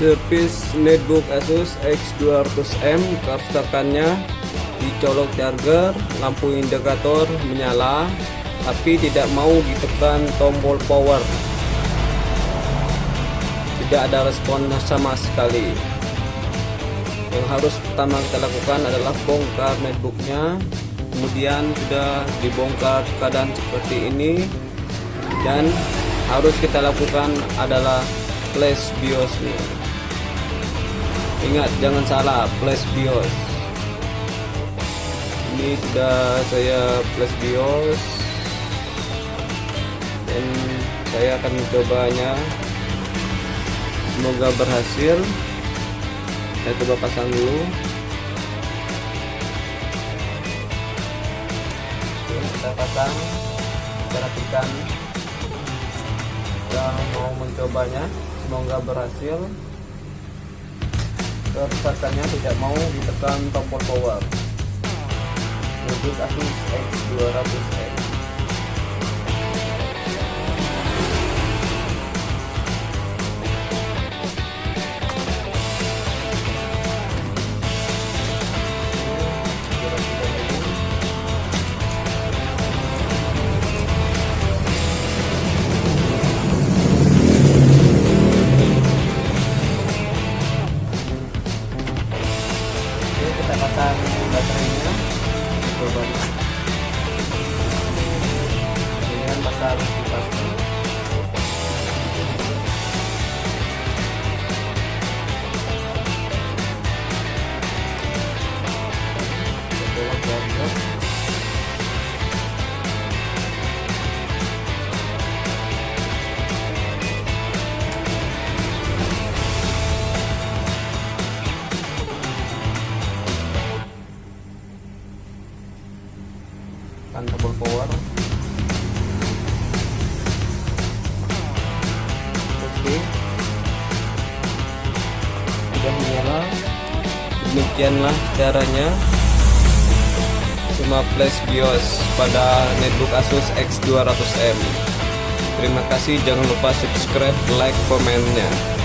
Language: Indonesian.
Service netbook Asus X200M kerusakannya dicolok charger lampu indikator menyala tapi tidak mau ditekan tombol power. Tidak ada respon sama sekali. Yang harus pertama kita lakukan adalah bongkar netbooknya kemudian sudah dibongkar keadaan seperti ini. Dan harus kita lakukan adalah flash BIOS nih ingat jangan salah flash BIOS. Ini sudah saya flash BIOS. Dan saya akan mencobanya. Semoga berhasil. Saya coba pasang dulu. Oke, kita pasang. Perhatikan kita mau mencobanya. Semoga berhasil kerusakannya tidak mau ditekan tombol power untuk Asus X200X pasang baterainya. Coba. Kipas kan tombol power. Oke. Sudah menyala. Demikianlah caranya. Cuma flash BIOS pada netbook Asus X200M terima kasih. Jangan lupa subscribe like komennya